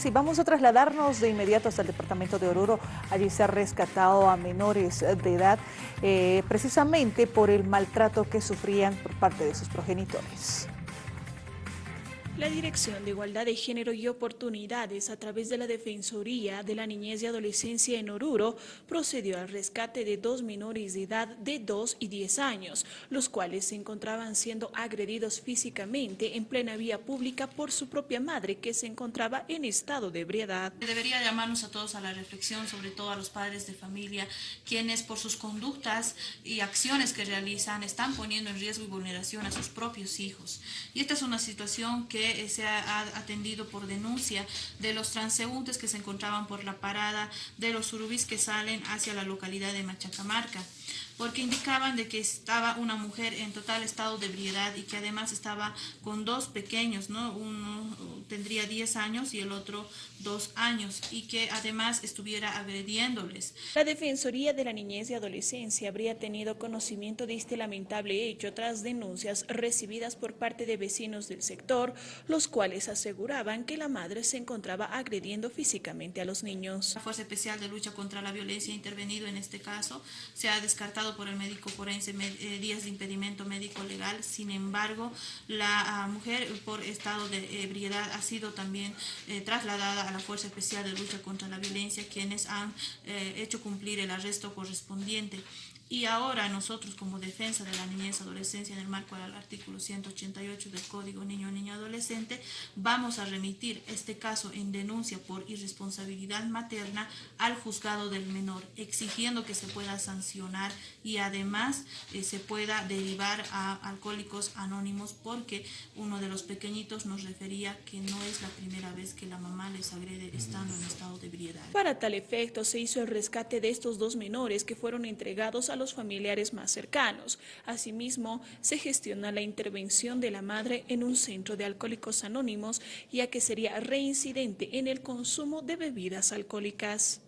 sí, vamos a trasladarnos de inmediato hasta el departamento de Oruro. Allí se ha rescatado a menores de edad eh, precisamente por el maltrato que sufrían por parte de sus progenitores. La Dirección de Igualdad de Género y Oportunidades, a través de la Defensoría de la Niñez y Adolescencia en Oruro, procedió al rescate de dos menores de edad de 2 y 10 años, los cuales se encontraban siendo agredidos físicamente en plena vía pública por su propia madre, que se encontraba en estado de ebriedad. Debería llamarnos a todos a la reflexión, sobre todo a los padres de familia, quienes por sus conductas y acciones que realizan están poniendo en riesgo y vulneración a sus propios hijos. Y esta es una situación que eh, se ha atendido por denuncia de los transeúntes que se encontraban por la parada de los surubis que salen hacia la localidad de Machacamarca porque indicaban de que estaba una mujer en total estado de ebriedad y que además estaba con dos pequeños, ¿no? Uno tendría 10 años y el otro 2 años y que además estuviera agrediéndoles. La Defensoría de la Niñez y Adolescencia habría tenido conocimiento de este lamentable hecho tras denuncias recibidas por parte de vecinos del sector, los cuales aseguraban que la madre se encontraba agrediendo físicamente a los niños. La Fuerza Especial de Lucha contra la Violencia ha intervenido en este caso, se ha descartado por el médico forense eh, días de impedimento médico legal. Sin embargo, la ah, mujer por estado de ebriedad ha sido también eh, trasladada a la Fuerza Especial de Lucha contra la Violencia, quienes han eh, hecho cumplir el arresto correspondiente. Y ahora nosotros como defensa de la niñez adolescencia en el marco del artículo 188 del Código Niño Niño Adolescente vamos a remitir este caso en denuncia por irresponsabilidad materna al juzgado del menor, exigiendo que se pueda sancionar y además eh, se pueda derivar a alcohólicos anónimos porque uno de los pequeñitos nos refería que no es la primera vez que la mamá les agrede estando en estado de ebriedad. Para tal efecto se hizo el rescate de estos dos menores que fueron entregados a los familiares más cercanos. Asimismo, se gestiona la intervención de la madre en un centro de alcohólicos anónimos, ya que sería reincidente en el consumo de bebidas alcohólicas.